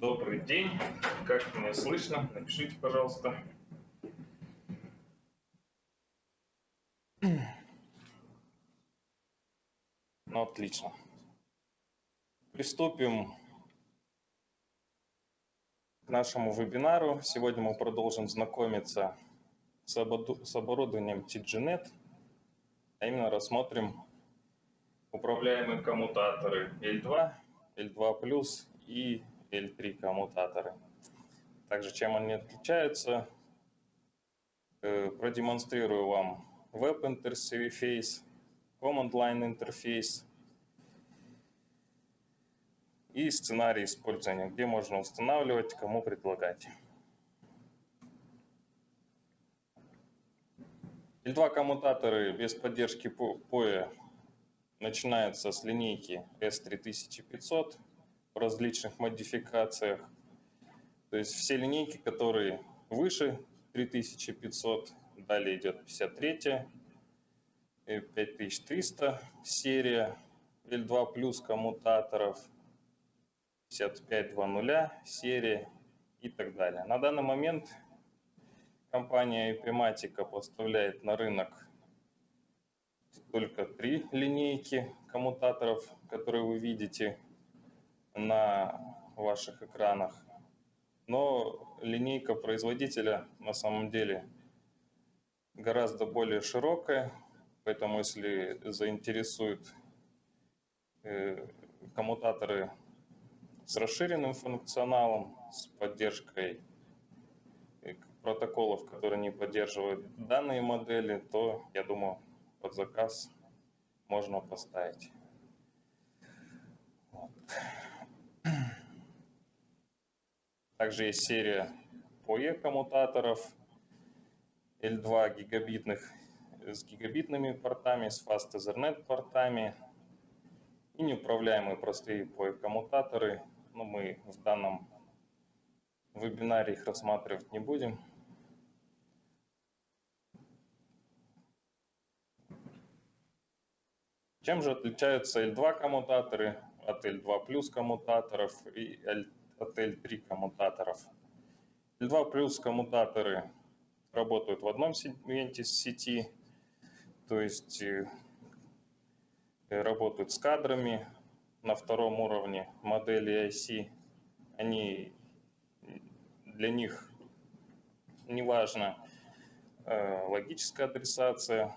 Добрый день. Как меня слышно? Напишите, пожалуйста. Ну, отлично. Приступим к нашему вебинару. Сегодня мы продолжим знакомиться с оборудованием TGNet, а именно рассмотрим управляемые коммутаторы L2, L2+, и L3 коммутаторы. Также чем они отличаются, э, продемонстрирую вам Web Interface, Command Line интерфейс и сценарий использования, где можно устанавливать, кому предлагать. L2 коммутаторы без поддержки POE начинаются с линейки S3500 в различных модификациях. То есть все линейки, которые выше 3500, далее идет 53, 5300 серия, L2 плюс коммутаторов, 5520 серия и так далее. На данный момент компания Epimatica поставляет на рынок только три линейки коммутаторов, которые вы видите на ваших экранах. Но линейка производителя на самом деле гораздо более широкая, поэтому если заинтересуют э, коммутаторы с расширенным функционалом, с поддержкой э, протоколов, которые не поддерживают данные модели, то, я думаю, под заказ можно поставить. Также есть серия PoE коммутаторов L2 гигабитных с гигабитными портами, с Fast Ethernet портами и неуправляемые простые PoE коммутаторы. Но ну, мы в данном вебинаре их рассматривать не будем. Чем же отличаются L2 коммутаторы от L2 плюс коммутаторов и L2 АТЛ-3 коммутаторов. L2 плюс коммутаторы работают в одном сегменте сети, то есть э, э, работают с кадрами на втором уровне модели IC. Они э, для них не важно логическая адресация,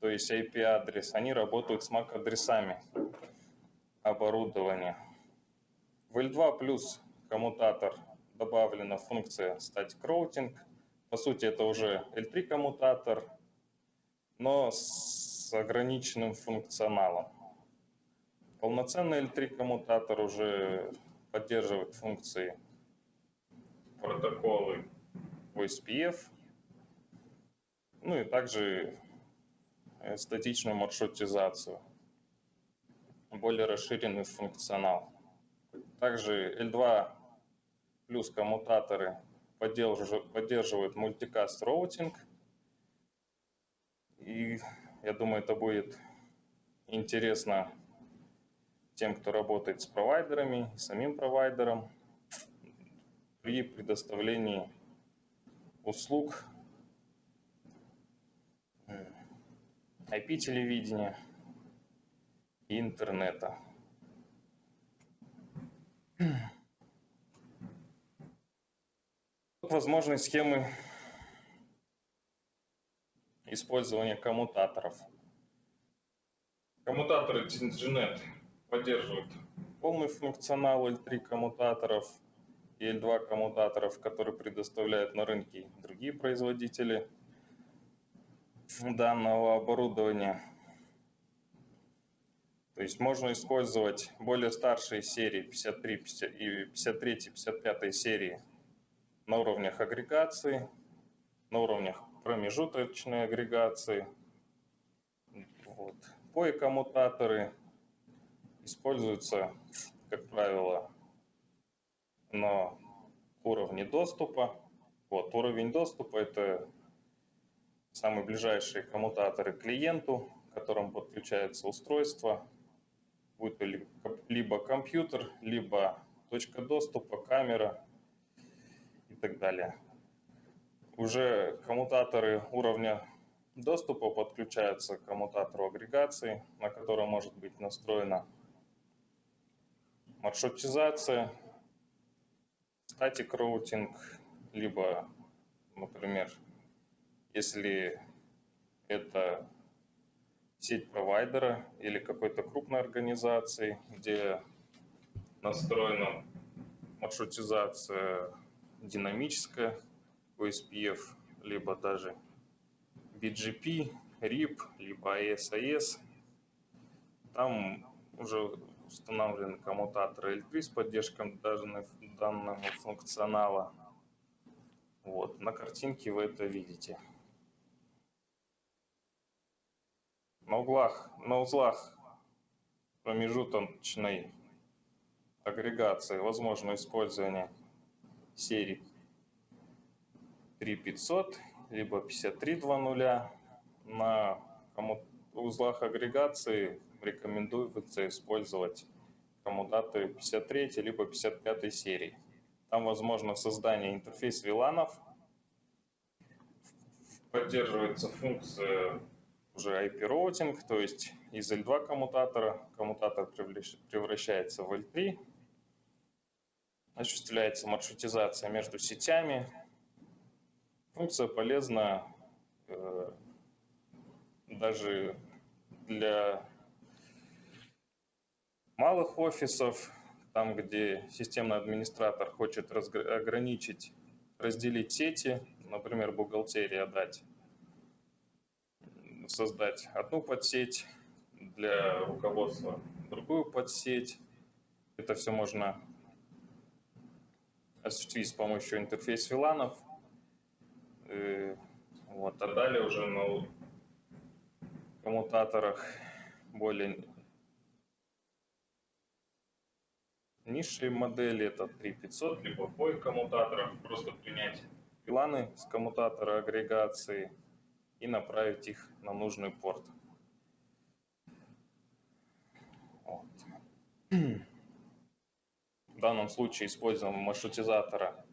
то есть IP-адрес, они работают с MAC-адресами оборудования. В L2 плюс коммутатор добавлена функция Static Routing. По сути, это уже L3 коммутатор, но с ограниченным функционалом. Полноценный L3 коммутатор уже поддерживает функции протоколы OSPF, ну и также статичную маршрутизацию, более расширенный функционал. Также L2 плюс коммутаторы поддерживают мультикаст роутинг. И я думаю, это будет интересно тем, кто работает с провайдерами, самим провайдером при предоставлении услуг IP-телевидения и интернета. Возможные схемы использования коммутаторов. Коммутаторы TNGNet поддерживают полный функционал L3 коммутаторов и L2 коммутаторов, которые предоставляют на рынке другие производители данного оборудования. То есть можно использовать более старшие серии 53 50, и 53 55 серии на уровнях агрегации, на уровнях промежуточной агрегации. Вот. POE-коммутаторы используются, как правило, на уровне доступа. Вот, уровень доступа – это самые ближайшие коммутаторы клиенту, к которому подключается устройство, будет либо компьютер, либо точка доступа, камера и так далее. Уже коммутаторы уровня доступа подключаются к коммутатору агрегации, на котором может быть настроена маршрутизация, статик роутинг, либо, например, если это сеть провайдера или какой-то крупной организации, где настроена маршрутизация динамическая, OSPF, либо даже BGP, RIP, либо ASIS. Там уже установлены коммутаторы L3 с поддержкой данного, данного функционала. Вот, на картинке вы это видите. На углах, на узлах промежуточной агрегации возможно использование серии 3500 либо 5320. На узлах агрегации рекомендуется использовать коммутаторы 53 либо 55 серии. Там возможно создание интерфейс VLANов, поддерживается функция уже IP роутинг, то есть из L2 коммутатора коммутатор превращается в L3, осуществляется маршрутизация между сетями. Функция полезна э, даже для малых офисов, там, где системный администратор хочет ограничить, разделить сети, например, бухгалтерия дать создать одну подсеть, для руководства другую подсеть. Это все можно осуществить с помощью интерфейс виланов. Э, вот, а далее уже на коммутаторах более низшие модели, это 3500, либо POI коммутаторов, просто принять виланы с коммутатора агрегации – и направить их на нужный порт. Вот. В данном случае используем маршрутизатора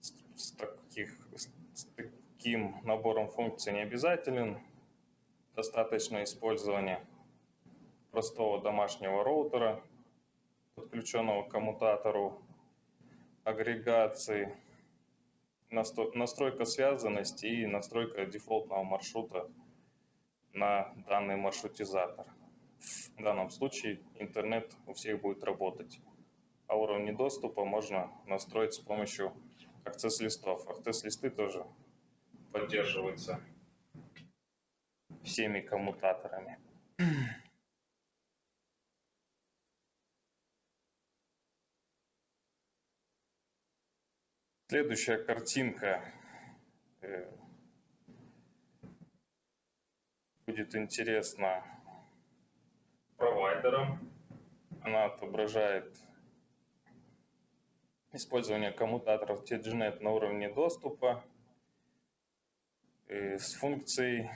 с, таких, с таким набором функций не обязателен. Достаточно использования простого домашнего роутера, подключенного к коммутатору агрегации настройка связанности и настройка дефолтного маршрута на данный маршрутизатор. В данном случае интернет у всех будет работать. А уровни доступа можно настроить с помощью акцесс-листов. Акцесс-листы тоже поддерживаются всеми коммутаторами. Следующая картинка э, будет интересна провайдерам. Она отображает использование коммутаторов TGNet на уровне доступа э, с функцией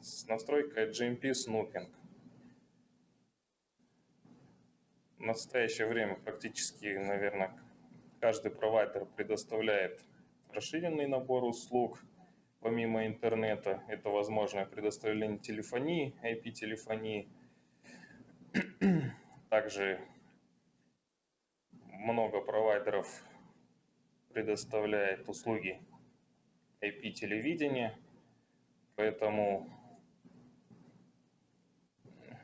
с настройкой GMP Snooping. В настоящее время практически, наверное, Каждый провайдер предоставляет расширенный набор услуг, помимо интернета. Это возможное предоставление телефонии, IP-телефонии. Также много провайдеров предоставляет услуги IP-телевидения, поэтому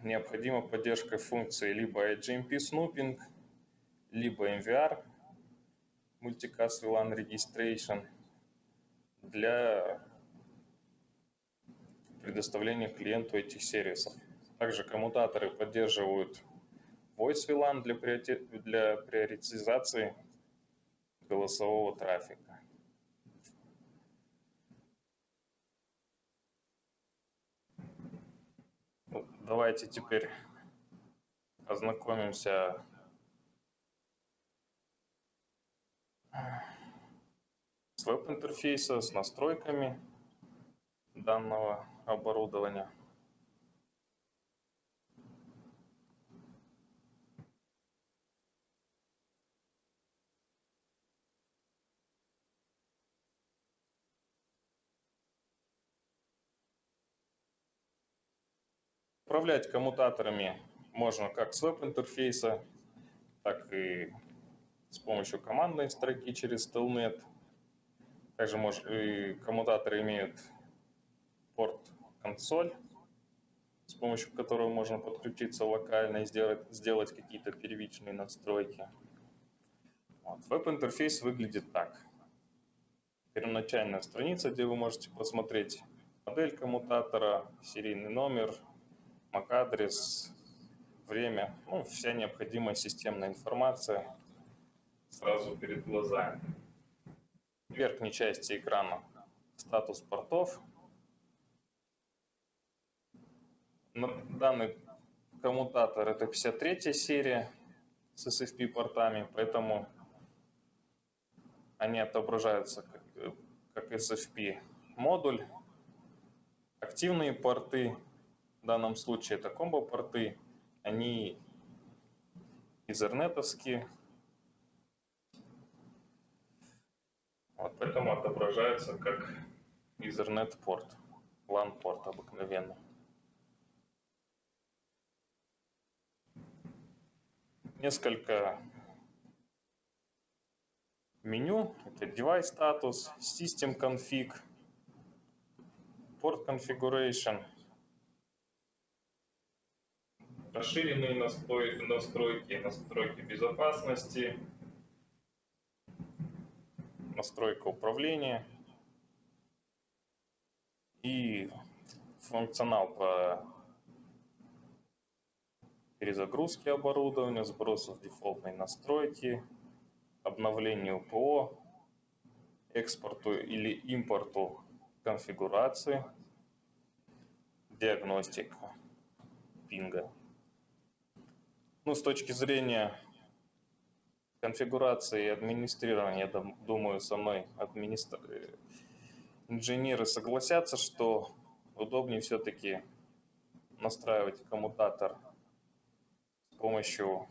необходима поддержка функции либо IGMP Snooping, либо MVR Multicast VLAN Registration для предоставления клиенту этих сервисов. Также коммутаторы поддерживают Voice VLAN для, для приоритизации голосового трафика. Давайте теперь ознакомимся с веб-интерфейса, с настройками данного оборудования. Управлять коммутаторами можно как с веб-интерфейса, так и с помощью командной строки через Telnet – также мож, и коммутаторы имеют порт консоль, с помощью которого можно подключиться локально и сделать, сделать какие-то первичные настройки. Вот. Веб-интерфейс выглядит так. Первоначальная страница, где вы можете посмотреть модель коммутатора, серийный номер, MAC-адрес, время, ну, вся необходимая системная информация сразу перед глазами. В верхней части экрана статус портов. Данный коммутатор это 53 серия с SFP портами, поэтому они отображаются как, как SFP модуль. Активные порты, в данном случае это комбо-порты, они изернетовские. Вот поэтому отображается как Ethernet порт, LAN порт обыкновенный. Несколько меню. Это device status, system config, port configuration, расширенные настройки, настройки, настройки безопасности, настройка управления и функционал по перезагрузке оборудования, сбросу дефолтной настройки, обновлению ПО, экспорту или импорту конфигурации, диагностика пинга. Ну, с точки зрения конфигурации и администрирования, я думаю, со мной администр... инженеры согласятся, что удобнее все-таки настраивать коммутатор с помощью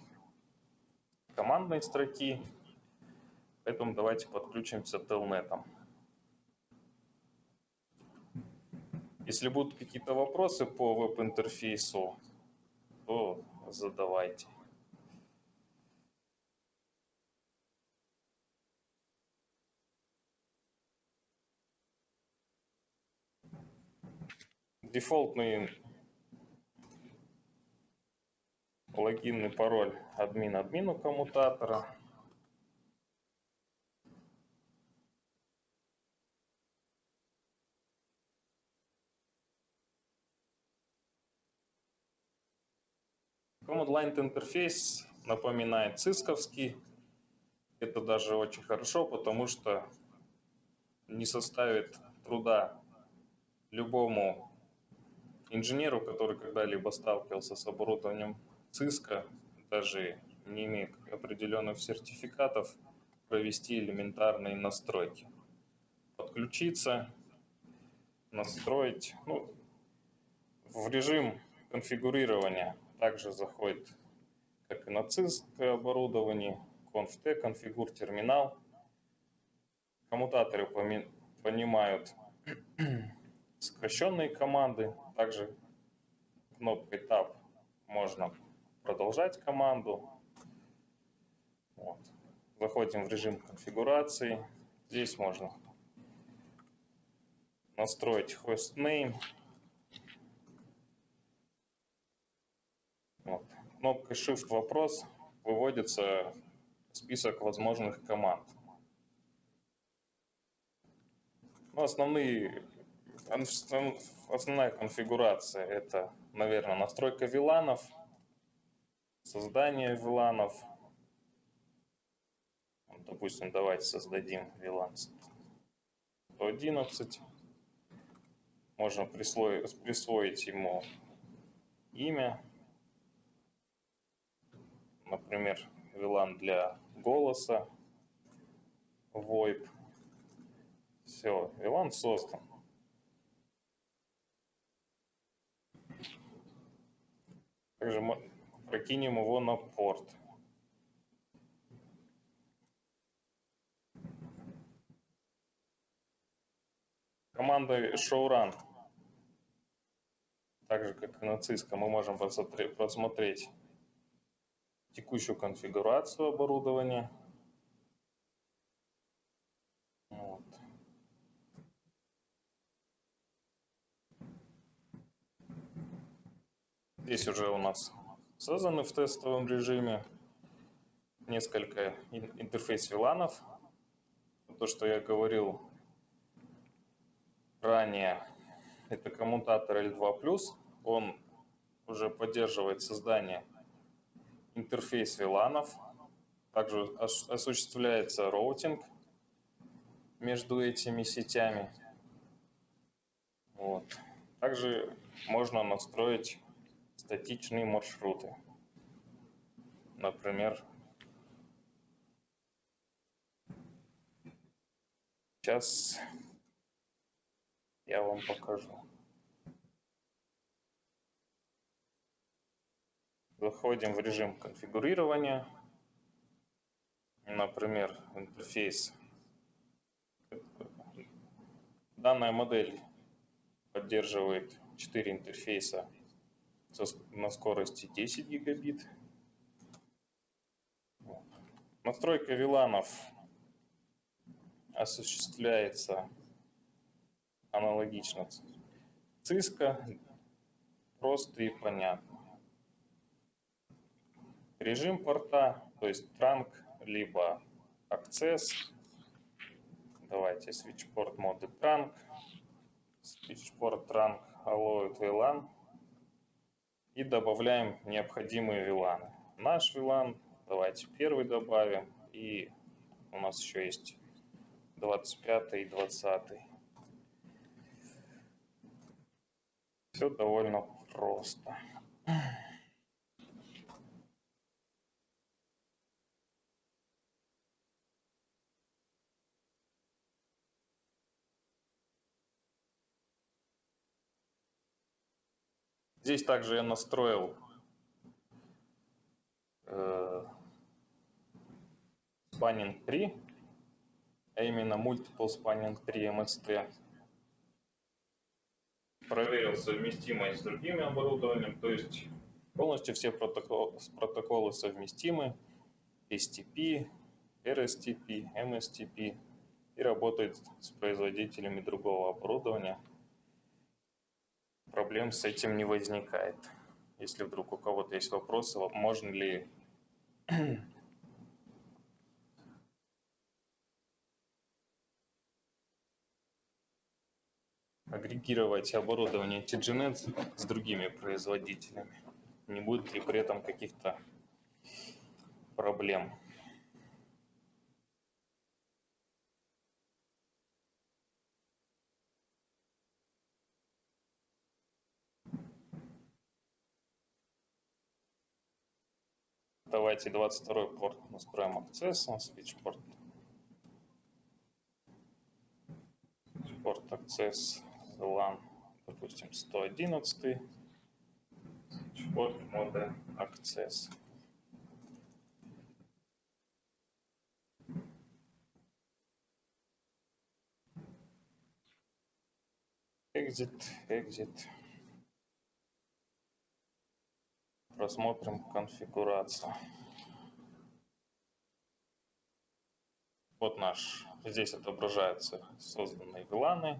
командной строки, поэтому давайте подключимся телнетом. Если будут какие-то вопросы по веб-интерфейсу, то задавайте. Дефолтный логинный пароль админ админу коммутатора. Command Line интерфейс напоминает цисковский. Это даже очень хорошо, потому что не составит труда любому инженеру, который когда-либо сталкивался с оборудованием ЦИСКа, даже не имея определенных сертификатов, провести элементарные настройки. Подключиться, настроить. Ну, в режим конфигурирования также заходит, как и на ЦИСК оборудовании, conft, конфигур терминал. Коммутаторы понимают сокращенные команды. Также кнопкой Tab можно продолжать команду. Вот. Заходим в режим конфигурации. Здесь можно настроить hostname. Вот. Кнопкой Shift вопрос выводится список возможных команд. Ну, основные, основная конфигурация это, наверное, настройка виланов, создание виланов. Допустим, давайте создадим VLAN 111. Можно присвоить, присвоить ему имя например, VLAN для голоса, VoIP. Все, VLAN создан. Также прокинем его на порт. Команда showrun так же как и на Cisco, мы можем просмотреть текущую конфигурацию оборудования. Здесь уже у нас созданы в тестовом режиме несколько интерфейс виланов. То, что я говорил ранее, это коммутатор L2+, он уже поддерживает создание интерфейс виланов, также осуществляется роутинг между этими сетями. Вот. Также можно настроить статичные маршруты. Например, сейчас я вам покажу. Заходим в режим конфигурирования. Например, интерфейс. Данная модель поддерживает 4 интерфейса на скорости 10 гигабит. Настройка виланов осуществляется аналогично Cisco, просто и понятно. Режим порта, то есть транк, либо access. Давайте switchport моды trunk, switchport trunk allow VLAN и добавляем необходимые VLAN. Наш VLAN, давайте первый добавим и у нас еще есть 25 и 20. Все довольно просто. Здесь также я настроил э, spanning 3, а именно Multiple Spanning 3 MST. Проверил совместимость с другими оборудованием, то есть полностью все протоколы, протоколы совместимы, STP, RSTP, MSTP и работает с производителями другого оборудования – проблем с этим не возникает. Если вдруг у кого-то есть вопросы, можно ли агрегировать оборудование TGNet с другими производителями. Не будет ли при этом каких-то проблем? Давайте 22 порт настроим акцессом, switch порт. Порт access LAN, допустим, 111. Порт мода access. Exit, exit. Просмотрим конфигурацию. Вот наш, здесь отображаются созданные VLAN,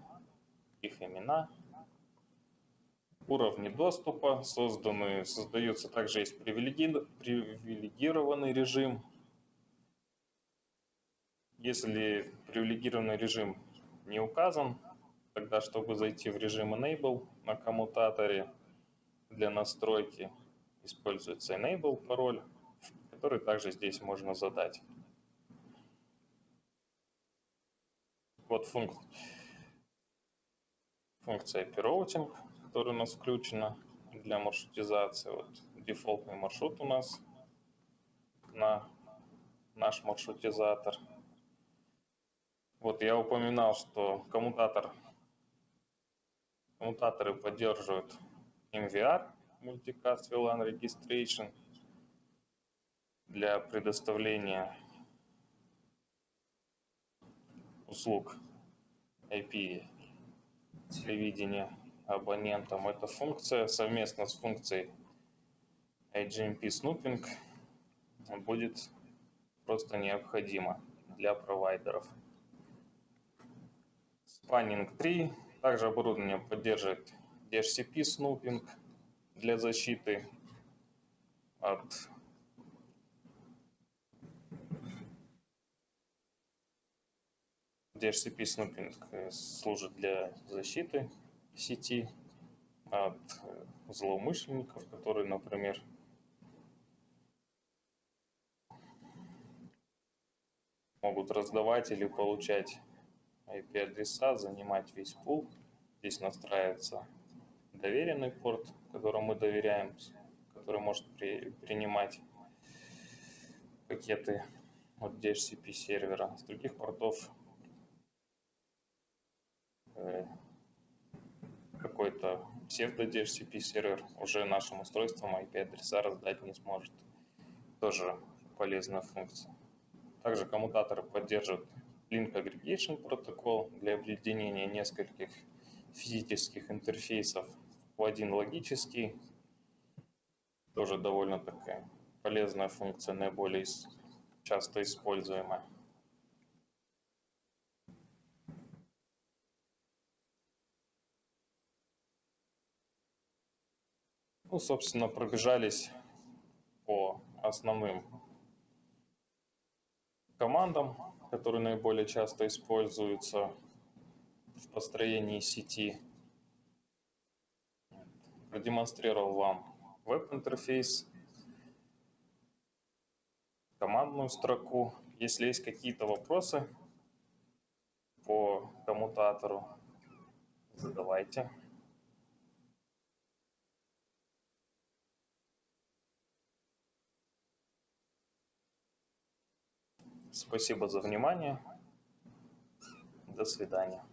их имена, уровни доступа, созданные, создается также есть привилегированный режим. Если привилегированный режим не указан, тогда чтобы зайти в режим Enable на коммутаторе для настройки, используется enable пароль, который также здесь можно задать. Вот функ... функция IP-routing, которая у нас включена для маршрутизации. Вот дефолтный маршрут у нас на наш маршрутизатор. Вот я упоминал, что коммутатор, коммутаторы поддерживают MVR, Multicast VLAN Registration для предоставления услуг IP телевидения абонентам. Эта функция совместно с функцией IGMP Snooping будет просто необходима для провайдеров. Spanning 3. Также оборудование поддерживает DHCP Snooping для защиты от DHCP снупинг э, служит для защиты сети от э, злоумышленников, которые, например, могут раздавать или получать IP-адреса, занимать весь пул. Здесь настраивается доверенный порт, которому мы доверяем, который может при, принимать пакеты от DHCP сервера. С других портов Э, какой-то псевдо DHCP сервер уже нашим устройством IP-адреса раздать не сможет. Тоже полезная функция. Также коммутаторы поддерживают Link Aggregation протокол для объединения нескольких физических интерфейсов один логический. Тоже довольно такая полезная функция, наиболее часто используемая. Ну, собственно, пробежались по основным командам, которые наиболее часто используются в построении сети. Продемонстрировал вам веб-интерфейс, командную строку. Если есть какие-то вопросы по коммутатору, задавайте. Спасибо за внимание. До свидания.